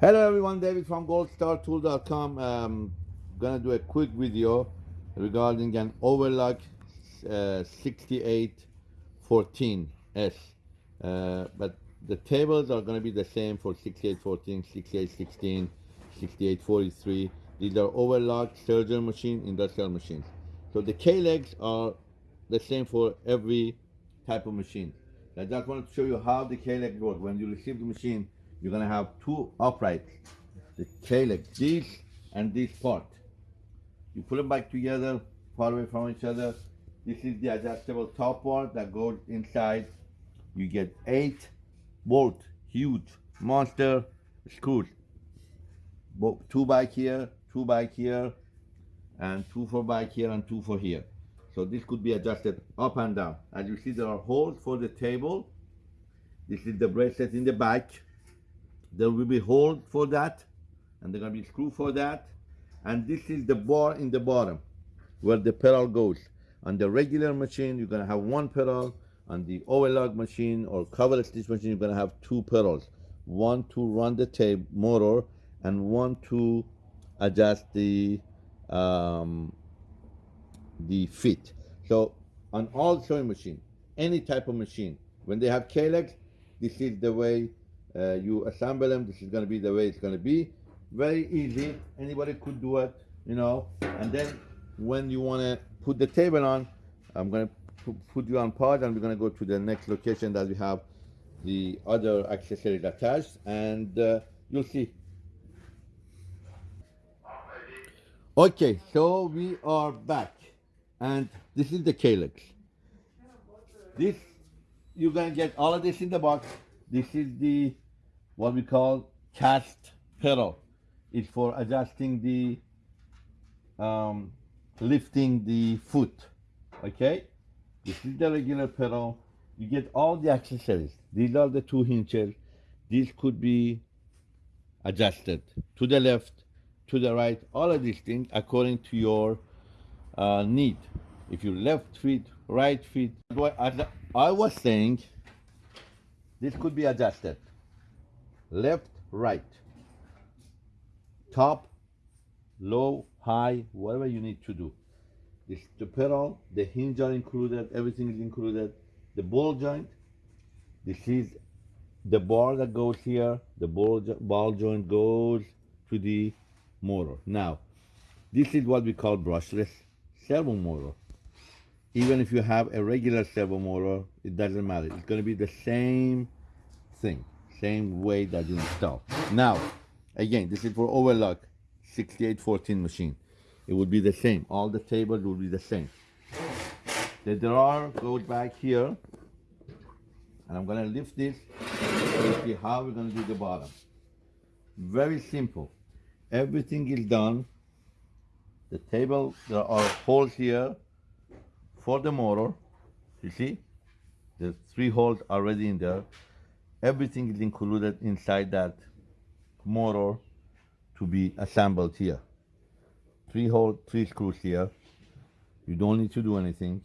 Hello everyone, David from goldstartool.com. Um, gonna do a quick video regarding an overlock uh, 6814S. Uh, but the tables are gonna be the same for 6814, 6816, 6843. These are overlock serger machine, industrial machines. So the K-legs are the same for every type of machine. I just wanted to show you how the K-leg works. When you receive the machine, you're gonna have two uprights, the K-leg, this and this part. You put them back together, far away from each other. This is the adjustable top part that goes inside. You get eight bolt, huge monster screws. Two back here, two back here, and two for back here and two for here. So this could be adjusted up and down. As you see, there are holes for the table. This is the bracelet in the back there will be hole for that and there's gonna be screw for that. And this is the bar in the bottom where the pedal goes. On the regular machine you're gonna have one pedal. On the overlock machine or cover stitch machine you're gonna have two pedals. One to run the tape motor and one to adjust the um, the fit. So on all sewing machine any type of machine when they have K-legs this is the way uh, you assemble them this is going to be the way it's going to be. Very easy anybody could do it you know? And then when you want to put the table on i'm going to put you on pause and we're going to go to the next location that we have the other accessories attached and uh, you'll see. Okay so we are back. And this is the K-legs. This you're going to get all of this in the box. This is the what we call cast pedal. It's for adjusting the um, lifting the foot. Okay, this is the regular pedal. You get all the accessories. These are the two hinges. These could be adjusted to the left, to the right, all of these things according to your uh, need. If you left feet, right feet, I was saying, this could be adjusted. Left, right. Top, low, high, whatever you need to do. This, the pedal, the hinge are included, everything is included. The ball joint, this is the bar that goes here, the ball, ball joint goes to the motor. Now, this is what we call brushless servo motor. Even if you have a regular servo motor, it doesn't matter. It's going to be the same thing, same way that you install. Now, again, this is for overlock 6814 machine. It would be the same. All the tables will be the same. The drawer goes back here. And I'm to lift this to see how we're to do the bottom. Very simple. Everything is done. The table, there are holes here for the motor. You see? The three holes already in there. Everything is included inside that motor to be assembled here. Three hole, three screws here. You don't need to do anything.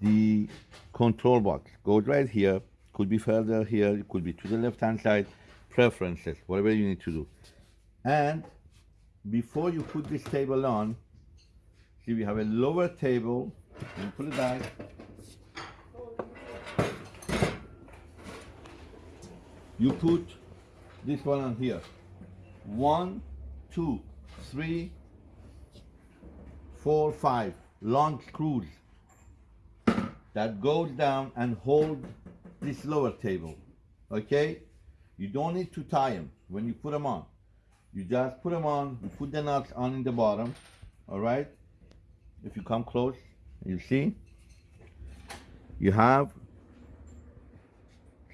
The control box goes right here. Could be further here. It could be to the left hand side. Preferences, whatever you need to do. And before you put this table on, see we have a lower table. You put it back. You put this one on here. One, two, three, four, five long screws that goes down and hold this lower table. Okay? You don't need to tie them when you put them on. You just put them on, you put the nuts on in the bottom, all right? If you come close, you see, you have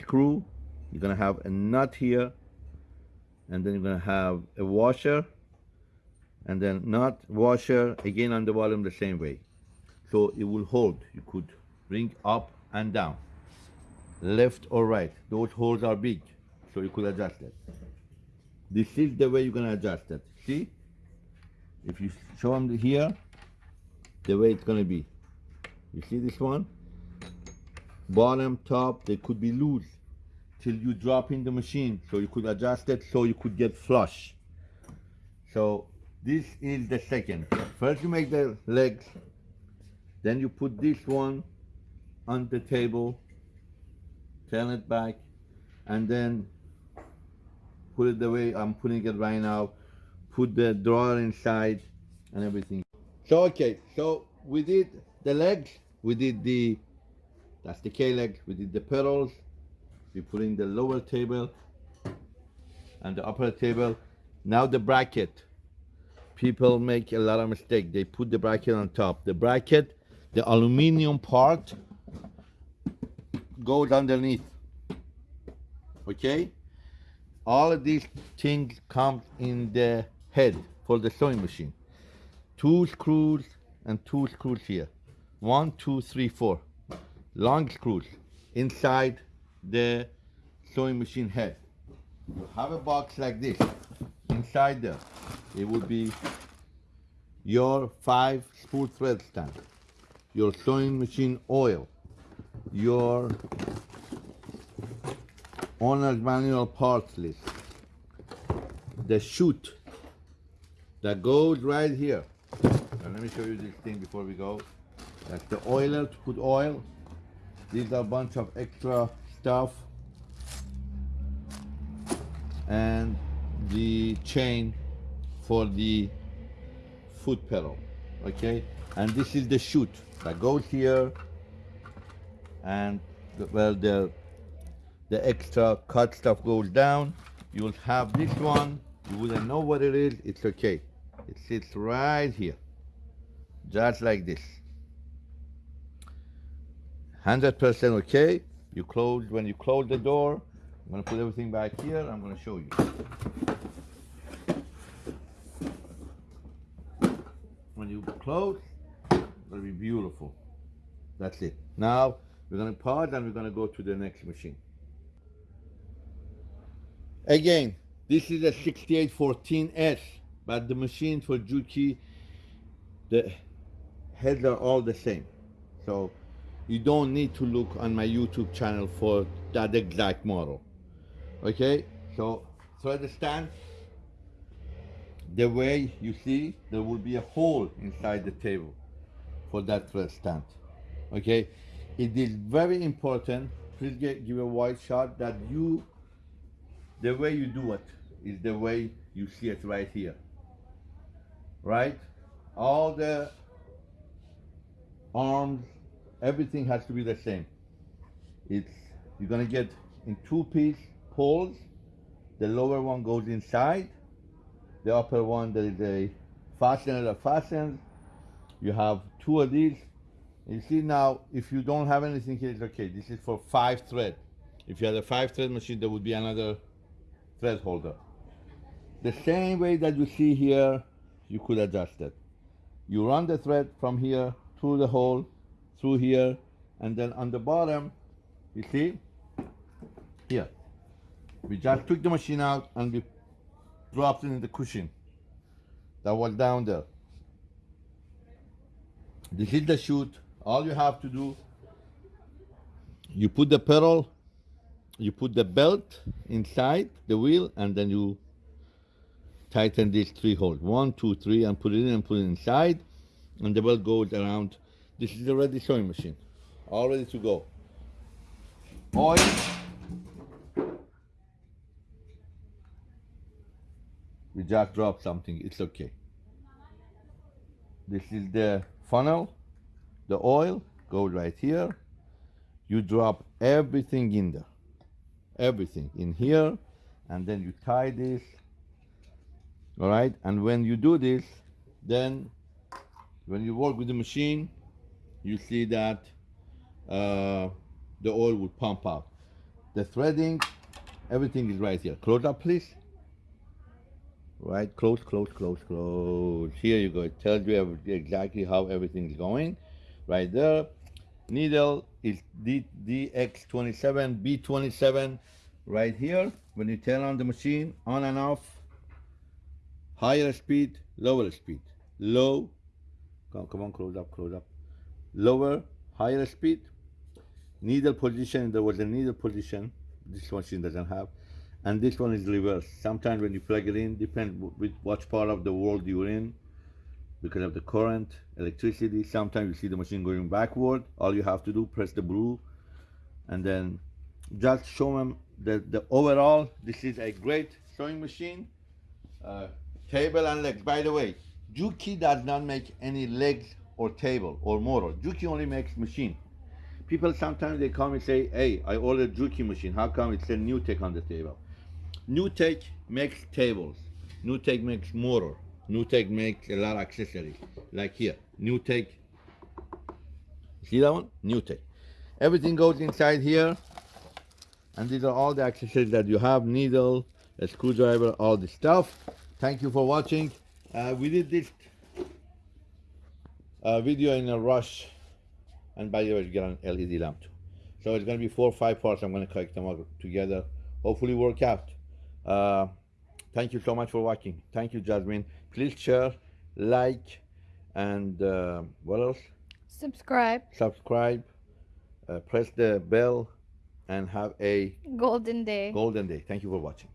screw, you're gonna have a nut here, and then you're gonna have a washer, and then nut, washer, again on the bottom the same way. So it will hold, you could bring up and down, left or right. Those holes are big, so you could adjust it. This is the way you're gonna adjust it. See? If you show them here, the way it's gonna be. You see this one? Bottom, top, they could be loose. Till you drop in the machine so you could adjust it so you could get flush. So this is the second. First you make the legs then you put this one on the table turn it back and then put it the way I'm putting it right now. Put the drawer inside and everything. So okay. So we did the legs we did the that's the K leg we did the pedals we put in the lower table and the upper table. Now the bracket. People make a lot of mistake. They put the bracket on top. The bracket the aluminum part goes underneath. Okay? All of these things come in the head for the sewing machine. Two screws and two screws here. One two three four. Long screws. Inside the sewing machine head. You have a box like this. Inside there it would be your five spool thread stand your sewing machine oil your owner's manual parts list the chute that goes right here. And let me show you this thing before we go. That's the oiler to put oil. These are a bunch of extra stuff. And the chain for the foot pedal okay? And this is the chute that goes here. And well the the extra cut stuff goes down. You'll have this one. You wouldn't know what it is. It's okay. It sits right here. Just like this. 100% okay you close when you close the door i'm to put everything back here i'm to show you. When you close to be beautiful. That's it. Now we're to pause and we're to go to the next machine. Again this is a 6814s but the machine for juki the heads are all the same. So you don't need to look on my youtube channel for that exact model. Okay? So thread stand the way you see there will be a hole inside the table for that thread stand. Okay? It is very important please get, give a wide shot that you the way you do it is the way you see it right here. Right? All the arms everything has to be the same. It's you're gonna get in two piece poles. The lower one goes inside. The upper one there is a fastener that fastens. You have two of these. You see now if you don't have anything here it's okay. This is for five thread. If you had a five thread machine there would be another thread holder. The same way that you see here you could adjust it. You run the thread from here through the hole through here and then on the bottom you see here. We just took the machine out and we dropped it in the cushion that was down there. This is the chute all you have to do you put the pedal you put the belt inside the wheel and then you tighten these three holes one two three and put it in and put it inside and the belt goes around this is a ready sewing machine. All ready to go. Oil. We just dropped something. It's okay. This is the funnel the oil goes right here. You drop everything in there. Everything in here and then you tie this. All right? And when you do this then when you work with the machine you see that uh, the oil will pump out. The threading everything is right here. Close up please. Right close close close close. Here you go. It tells you exactly how everything is going. Right there. Needle is D, dx27 b27 right here. When you turn on the machine on and off. Higher speed lower speed. Low. Come, come on close up close up lower higher speed needle position there was a needle position this machine doesn't have and this one is reverse sometimes when you plug it in depends with what part of the world you're in because of the current electricity sometimes you see the machine going backward all you have to do press the blue and then just show them that the overall this is a great sewing machine uh, table and legs. By the way Juki does not make any legs or table or motor. Juki only makes machine. People sometimes they come and say hey I ordered Juki machine. How come it said new tech on the table? New tech makes tables. New tech makes motor. New tech makes a lot of accessories like here. New tech see that one? New tech everything goes inside here and these are all the accessories that you have needle a screwdriver all this stuff. Thank you for watching. Uh, we did this uh, video in a rush. And by the way we get an led lamp too. So it's going to be four or five parts. I'm going to collect them all together. Hopefully work out. Uh, thank you so much for watching. Thank you jasmine. Please share like and uh, what else? Subscribe. subscribe. Uh, press the bell and have a Golden Day. golden day. Thank you for watching